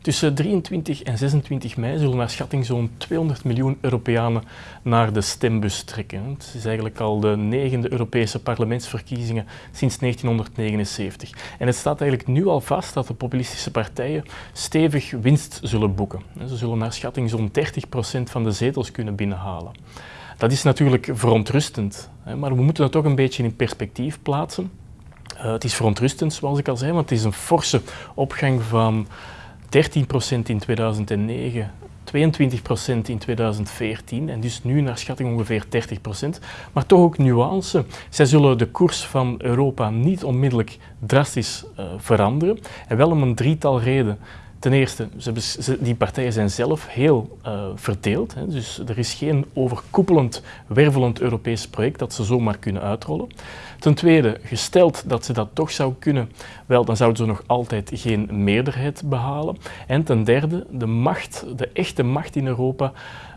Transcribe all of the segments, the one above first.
Tussen 23 en 26 mei zullen naar schatting zo'n 200 miljoen Europeanen naar de stembus trekken. Het is eigenlijk al de negende Europese parlementsverkiezingen sinds 1979. En het staat eigenlijk nu al vast dat de populistische partijen stevig winst zullen boeken. Ze zullen naar schatting zo'n 30% van de zetels kunnen binnenhalen. Dat is natuurlijk verontrustend, maar we moeten het toch een beetje in perspectief plaatsen. Uh, het is verontrustend, zoals ik al zei, want het is een forse opgang van 13% in 2009, 22% in 2014 en dus nu naar schatting ongeveer 30%. Maar toch ook nuance. Zij zullen de koers van Europa niet onmiddellijk drastisch uh, veranderen en wel om een drietal redenen. Ten eerste, ze, die partijen zijn zelf heel uh, verdeeld. Hè, dus er is geen overkoepelend, wervelend Europees project dat ze zomaar kunnen uitrollen. Ten tweede, gesteld dat ze dat toch zou kunnen, wel, dan zouden ze nog altijd geen meerderheid behalen. En ten derde, de macht, de echte macht in Europa,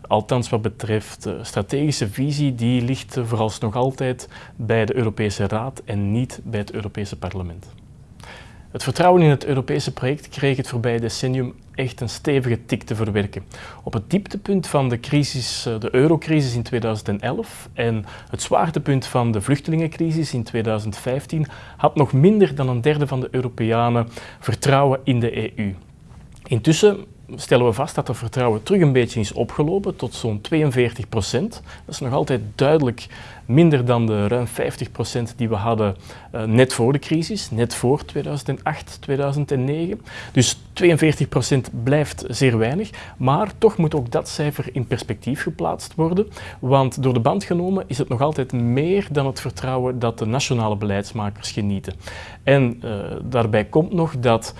althans wat betreft de strategische visie, die ligt vooralsnog altijd bij de Europese Raad en niet bij het Europese parlement. Het vertrouwen in het Europese project kreeg het voorbije decennium echt een stevige tik te verwerken. Op het dieptepunt van de, crisis, eh, de eurocrisis in 2011 en het zwaartepunt van de vluchtelingencrisis in 2015 had nog minder dan een derde van de Europeanen vertrouwen in de EU. Intussen stellen we vast dat het vertrouwen terug een beetje is opgelopen tot zo'n 42 procent. Dat is nog altijd duidelijk minder dan de ruim 50 procent die we hadden uh, net voor de crisis, net voor 2008, 2009. Dus 42 procent blijft zeer weinig, maar toch moet ook dat cijfer in perspectief geplaatst worden, want door de band genomen is het nog altijd meer dan het vertrouwen dat de nationale beleidsmakers genieten. En uh, daarbij komt nog dat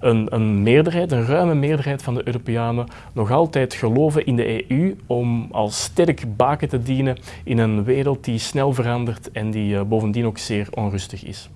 een, een, meerderheid, een ruime meerderheid van de Europeanen nog altijd geloven in de EU om als sterk baken te dienen in een wereld die snel verandert en die uh, bovendien ook zeer onrustig is.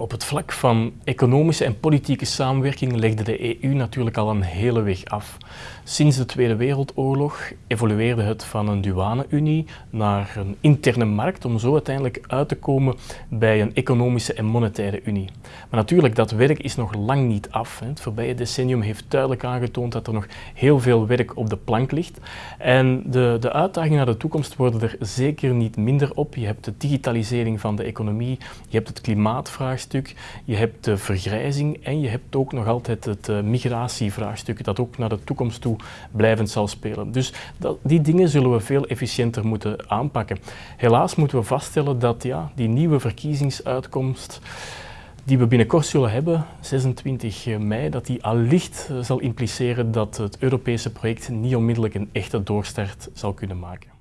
Op het vlak van economische en politieke samenwerking legde de EU natuurlijk al een hele weg af. Sinds de Tweede Wereldoorlog evolueerde het van een douane-unie naar een interne markt om zo uiteindelijk uit te komen bij een economische en monetaire unie. Maar natuurlijk, dat werk is nog lang niet af. Het voorbije decennium heeft duidelijk aangetoond dat er nog heel veel werk op de plank ligt. En de, de uitdagingen naar de toekomst worden er zeker niet minder op. Je hebt de digitalisering van de economie, je hebt het klimaatvraagstuk, je hebt de vergrijzing en je hebt ook nog altijd het uh, migratievraagstuk dat ook naar de toekomst toe blijvend zal spelen. Dus dat, die dingen zullen we veel efficiënter moeten aanpakken. Helaas moeten we vaststellen dat ja, die nieuwe verkiezingsuitkomst die we binnenkort zullen hebben, 26 mei, dat die allicht zal impliceren dat het Europese project niet onmiddellijk een echte doorstart zal kunnen maken.